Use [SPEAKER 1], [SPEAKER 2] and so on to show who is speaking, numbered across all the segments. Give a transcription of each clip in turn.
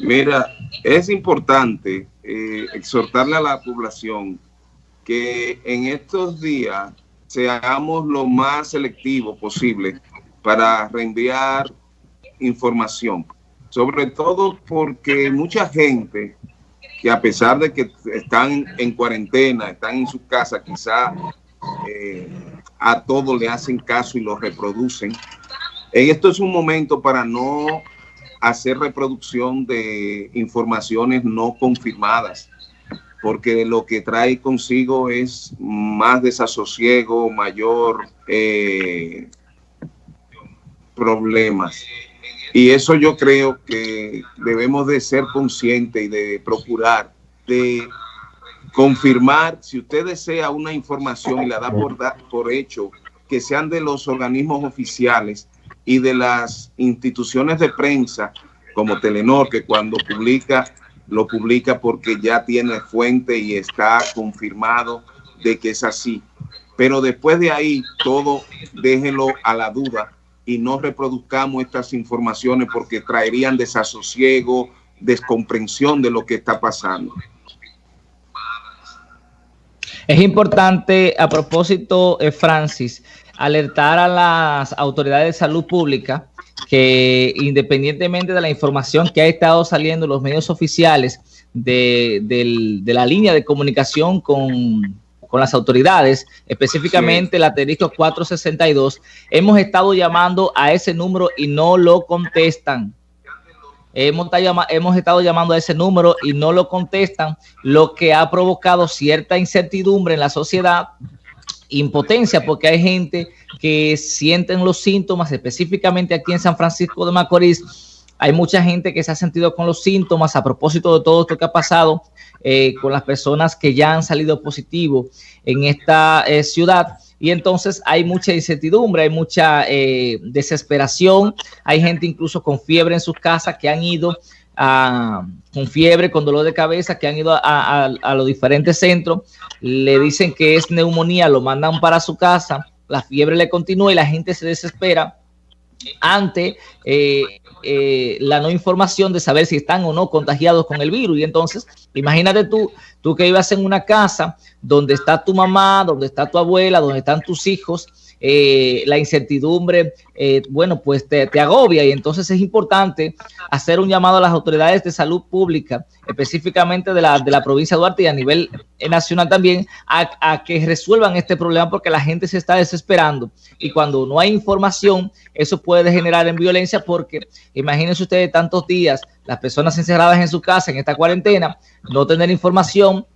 [SPEAKER 1] Mira, es importante eh, exhortarle a la población que en estos días seamos lo más selectivo posible para reenviar información. Sobre todo porque mucha gente que a pesar de que están en cuarentena, están en su casa, quizá eh, a todo le hacen caso y lo reproducen. Esto es un momento para no hacer reproducción de informaciones no confirmadas, porque lo que trae consigo es más desasosiego, mayor eh, problemas. Y eso yo creo que debemos de ser conscientes y de procurar de confirmar, si usted desea una información y la da por, por hecho, que sean de los organismos oficiales y de las instituciones de prensa, como Telenor, que cuando publica, lo publica porque ya tiene fuente y está confirmado de que es así. Pero después de ahí, todo déjelo a la duda y no reproduzcamos estas informaciones porque traerían desasosiego, descomprensión de lo que está pasando.
[SPEAKER 2] Es importante, a propósito, eh, Francis, alertar a las autoridades de salud pública que independientemente de la información que ha estado saliendo en los medios oficiales de, de la línea de comunicación con con las autoridades, específicamente el asterisco 462, hemos estado llamando a ese número y no lo contestan. Hemos, hemos estado llamando a ese número y no lo contestan, lo que ha provocado cierta incertidumbre en la sociedad, impotencia, porque hay gente que sienten los síntomas, específicamente aquí en San Francisco de Macorís, hay mucha gente que se ha sentido con los síntomas a propósito de todo esto que ha pasado eh, con las personas que ya han salido positivo en esta eh, ciudad. Y entonces hay mucha incertidumbre, hay mucha eh, desesperación, hay gente incluso con fiebre en sus casas que han ido con fiebre, con dolor de cabeza, que han ido a, a los diferentes centros, le dicen que es neumonía, lo mandan para su casa, la fiebre le continúa y la gente se desespera ante eh, eh, la no información de saber si están o no contagiados con el virus. Y entonces, imagínate tú, tú que ibas en una casa donde está tu mamá, donde está tu abuela, donde están tus hijos, eh, la incertidumbre, eh, bueno, pues te, agobia. Y entonces es importante hacer un llamado a las autoridades de salud pública, específicamente de la, de la provincia de Duarte y a nivel nacional también, a, que resuelvan este problema porque la gente se está desesperando. Y cuando no hay información, eso puede generar en violencia porque imagínense ustedes tantos días, las personas encerradas en su casa en esta cuarentena, no tener información,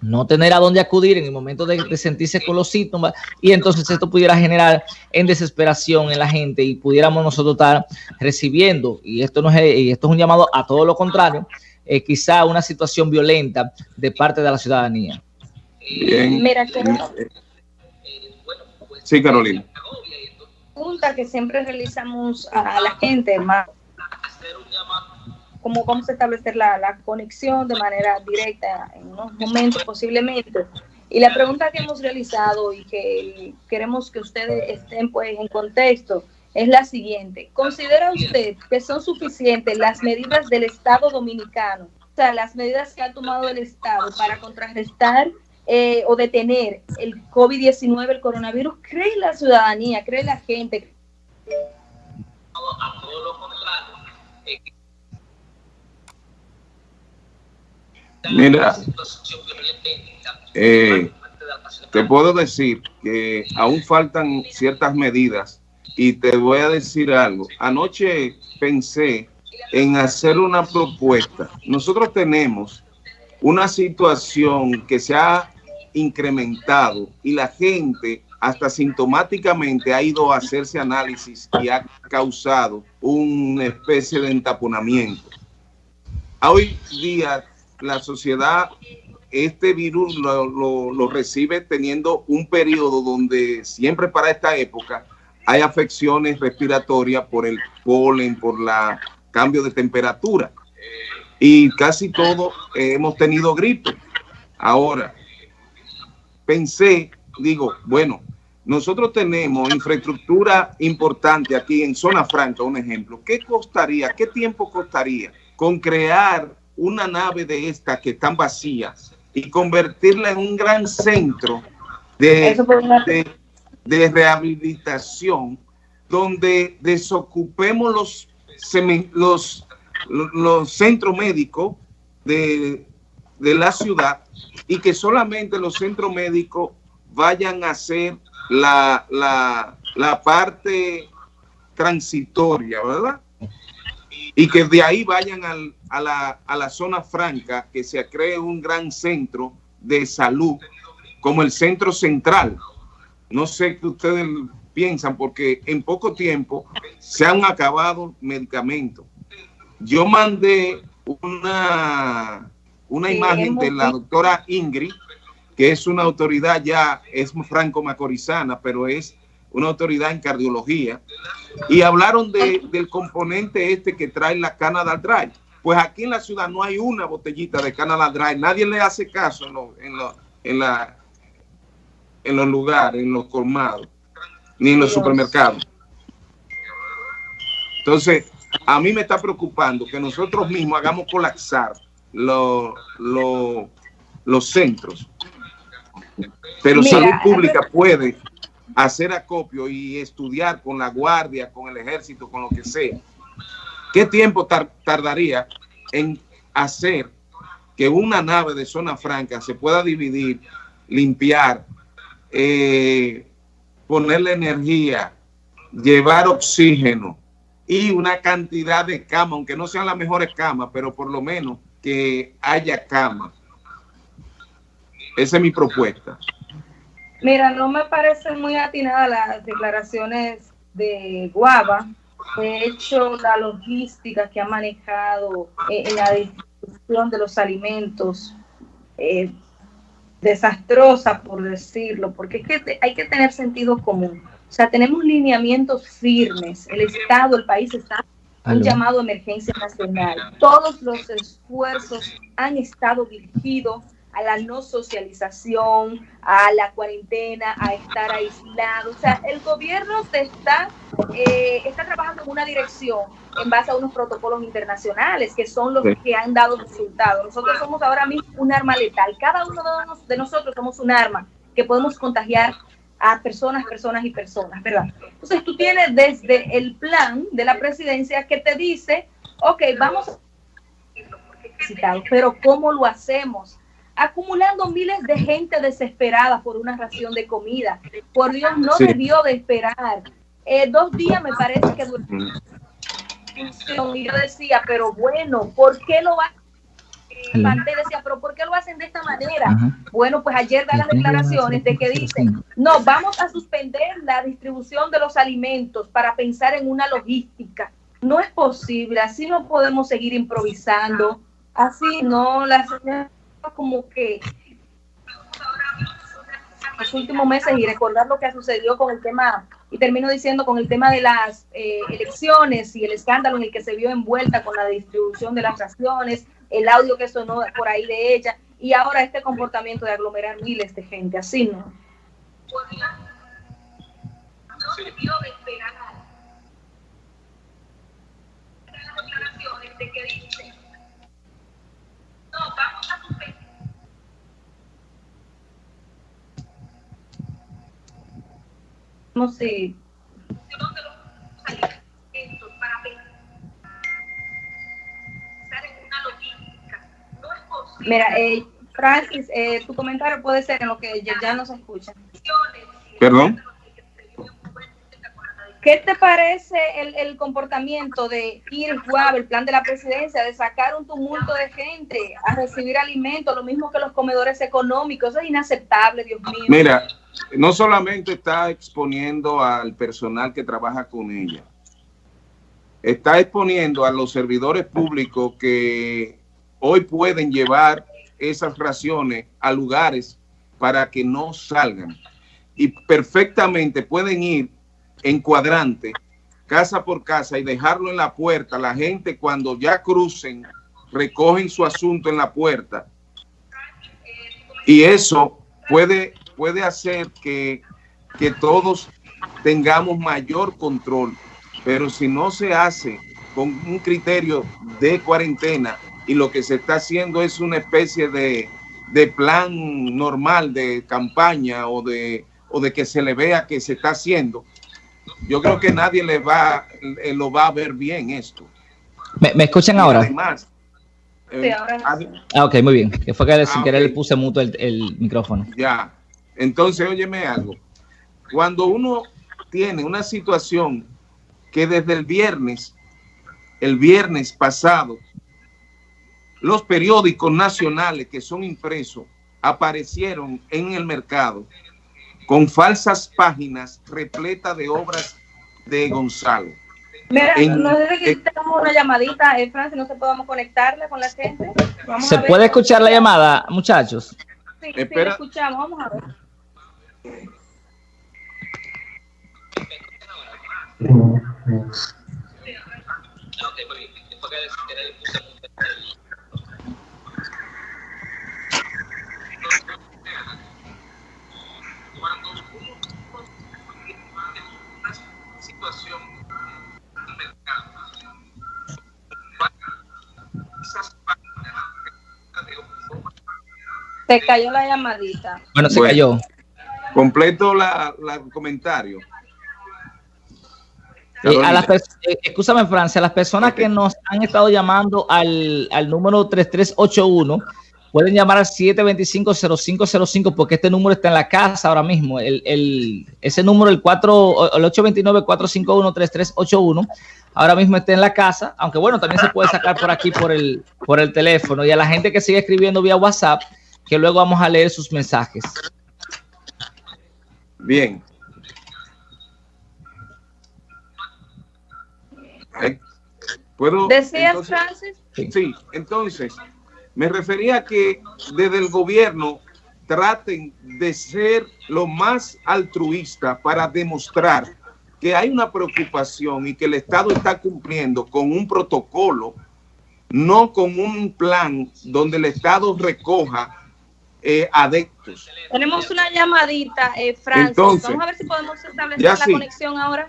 [SPEAKER 2] no tener a dónde acudir en el momento de, sentirse con los síntomas y entonces esto pudiera generar en desesperación en la gente y pudiéramos nosotros estar recibiendo, y esto, no es, y esto es un llamado a todo lo contrario, eh, quizá una situación violenta de parte de la ciudadanía.
[SPEAKER 3] Mira,
[SPEAKER 1] sí, Carolina.
[SPEAKER 3] Pregunta que siempre realizamos a la gente, más cómo vamos a establecer la, conexión de manera directa en unos momentos posiblemente. Y la pregunta que hemos realizado y que queremos que ustedes estén pues en contexto es la siguiente. ¿Considera usted que son suficientes las medidas del Estado dominicano, o sea, las medidas que ha tomado el Estado para contrarrestar eh, o detener el COVID-19, el coronavirus? ¿Cree la ciudadanía, cree la gente? A todo lo contrario
[SPEAKER 1] Mira, eh, te puedo decir que aún faltan ciertas medidas y te voy a decir algo. Anoche pensé en hacer una propuesta. Nosotros tenemos una situación que se ha incrementado y la gente hasta sintomáticamente ha ido a hacerse análisis y ha causado una especie de entaponamiento. Hoy día la sociedad este virus lo, recibe teniendo un periodo donde siempre para esta época hay afecciones respiratorias por el polen, por la cambio de temperatura. Y casi todos hemos tenido gripe. Ahora, pensé, digo, bueno, nosotros tenemos infraestructura importante aquí en Zona Franca, un ejemplo. ¿Qué costaría, qué tiempo costaría con crear una nave de estas que están vacías y convertirla en un gran centro de, de, rehabilitación donde desocupemos los, los, los centros médicos de, de la ciudad y que solamente los centros médicos vayan a ser la, la, la parte transitoria, ¿verdad? Y que de ahí vayan al, a, la, a la zona franca, que se cree un gran centro de salud, como el centro central. No sé qué ustedes piensan, porque en poco tiempo se han acabado medicamentos. Yo mandé una, una imagen de la doctora Ingrid, que es una autoridad ya, es franco-macorizana, pero es una autoridad en cardiología, y hablaron de, del componente este que trae la Canada Dry. Pues aquí en la ciudad no hay una botellita de Canada Dry, nadie le hace caso en, en, en, la, en los lugares, en los colmados, ni en los supermercados. Entonces, a mí me está preocupando que nosotros mismos hagamos colapsar los centros pero salud pública puede hacer acopio y estudiar con la guardia, con el ejército, con lo que sea. ¿Qué tiempo tardaría en hacer que una nave de zona franca se pueda dividir, limpiar, eh, ponerle energía, llevar oxígeno y una cantidad de camas, aunque no sean las mejores camas, pero por lo menos que haya camas? Esa es mi propuesta.
[SPEAKER 3] Mira, no me parecen muy atinadas las declaraciones de Guava. De hecho, la logística que ha manejado eh, en la distribución de los alimentos, eh, desastrosa, por decirlo, porque es que hay que tener sentido común. O sea, tenemos lineamientos firmes. El Estado, el país está un llamado a emergencia nacional. Todos los esfuerzos han estado dirigidos a la no socialización, a la cuarentena, a estar aislado. O sea, el gobierno está, eh, está trabajando en una dirección en base a unos protocolos internacionales que son los que han dado resultados. Nosotros somos ahora mismo un arma letal. Cada uno de nosotros somos un arma que podemos contagiar a personas, personas y personas, ¿verdad? Entonces tú tienes desde el plan de la presidencia que te dice, ok, vamos pero ¿cómo lo hacemos? Acumulando miles de gente desesperada por una ración de comida. Por Dios, no debió de esperar. Eh, dos días me parece que duró. Y yo decía, pero bueno, ¿por qué lo hacen? decía, pero ¿por qué lo hacen de esta manera? Bueno, pues ayer da las declaraciones de que dicen, no, vamos a suspender la distribución de los alimentos para pensar en una logística. No es posible, así no podemos seguir improvisando, así no, la señora como que los últimos meses y recordar lo que ha sucedido con el tema, y termino diciendo con el tema de las eh, elecciones y el escándalo en el que se vio envuelta con la distribución de las raciones, el audio que sonó por ahí de ella, y ahora este comportamiento de aglomerar miles de gente, así no. No sé. Mira, eh, Francis, eh, tu comentario puede ser en lo que ya, ya no se escucha.
[SPEAKER 1] Perdón.
[SPEAKER 3] ¿Qué te parece el, comportamiento de Iris Guave, el plan de la presidencia, de sacar un tumulto de gente a recibir alimentos, lo mismo que los comedores económicos? Eso es inaceptable, Dios mío.
[SPEAKER 1] Mira, no solamente está exponiendo al personal que trabaja con ella, está exponiendo a los servidores públicos que hoy pueden llevar esas raciones a lugares para que no salgan. Y perfectamente pueden ir en cuadrante, casa por casa, y dejarlo en la puerta. La gente cuando ya crucen, recogen su asunto en la puerta. Y eso puede puede hacer que que todos tengamos mayor control, pero si no se hace con un criterio de cuarentena y lo que se está haciendo es una especie de, de plan normal de campaña o de, o de que se le vea que se está haciendo, yo creo que nadie le va, eh, lo va a ver bien esto.
[SPEAKER 2] ¿Me, escuchan ahora? Además,
[SPEAKER 3] sí, ahora
[SPEAKER 2] ah, ok, muy bien. Que fue que sin ah, querer le puse muto el, el, micrófono.
[SPEAKER 1] Ya. Entonces, óyeme algo. Cuando uno tiene una situación que desde el viernes, el viernes pasado, los periódicos nacionales que son impresos aparecieron en el mercado con falsas páginas repletas de obras de Gonzalo.
[SPEAKER 3] Mira, no sé si tenemos una llamadita, eh, Francis, no se podemos conectarle con la gente.
[SPEAKER 2] ¿Se puede escuchar la llamada, muchachos?
[SPEAKER 3] Sí, sí, escuchamos, vamos a ver. Se cayó la llamadita.
[SPEAKER 2] Bueno, se cayó.
[SPEAKER 1] Completo la, la comentario.
[SPEAKER 2] Eh, a las eh, Francia, a las personas que nos han estado llamando al, al número 3381, pueden llamar al 725-0505 porque este número está en la casa ahora mismo. El, el, ese número, el, 4, el 829-451-3381, ahora mismo está en la casa, aunque bueno, también se puede sacar por aquí por el, por el teléfono. Y a la gente que sigue escribiendo vía WhatsApp, que luego vamos a leer sus mensajes.
[SPEAKER 1] Bien. Eh, ¿Puedo?
[SPEAKER 3] ¿Decías, Francis?
[SPEAKER 1] Sí, entonces, me refería a que desde el gobierno traten de ser lo más altruista para demostrar que hay una preocupación y que el Estado está cumpliendo con un protocolo, no con un plan donde el Estado recoja eh, adeptos.
[SPEAKER 3] Tenemos una llamadita, eh, Francis. Vamos a ver si podemos establecer la conexión ahora.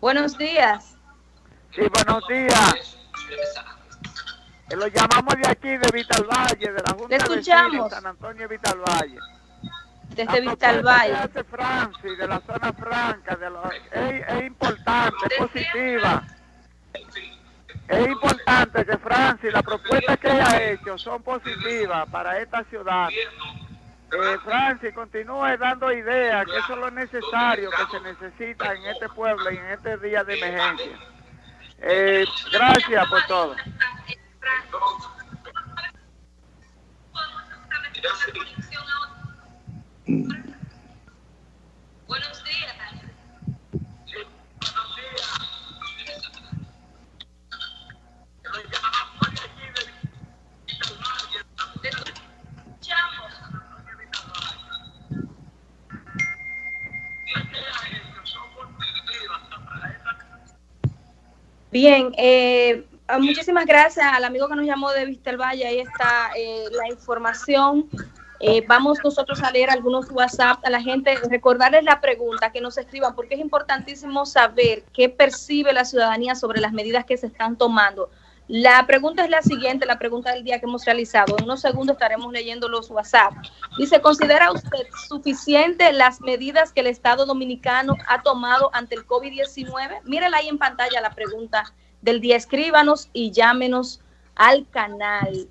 [SPEAKER 3] Buenos días.
[SPEAKER 4] Sí, buenos días. Eh, lo llamamos de aquí, de Vital Valle, de la Junta
[SPEAKER 3] escuchamos.
[SPEAKER 4] de San Antonio Vital Valle.
[SPEAKER 3] Desde Vital Valle.
[SPEAKER 4] De Francis, de la zona franca, de es, es importante, es positiva. Es importante que Francis, las propuestas que ella ha hecho son positivas para esta ciudad. Eh, Francis, continúe dando ideas, que eso es lo necesario que se necesita en este pueblo y en este día de emergencia. Eh, gracias por todo.
[SPEAKER 3] Bien, eh, muchísimas gracias al amigo que nos llamó de Vistelvalle. Ahí está eh, la información. Eh, vamos nosotros a leer algunos WhatsApp a la gente, recordarles la pregunta, que nos escriban, porque es importantísimo saber qué percibe la ciudadanía sobre las medidas que se están tomando. La pregunta es la siguiente, la pregunta del día que hemos realizado. En unos segundos estaremos leyendo los WhatsApp. Dice, ¿considera usted suficiente las medidas que el Estado Dominicano ha tomado ante el COVID-19? Mírela ahí en pantalla la pregunta del día. Escríbanos y llámenos al canal.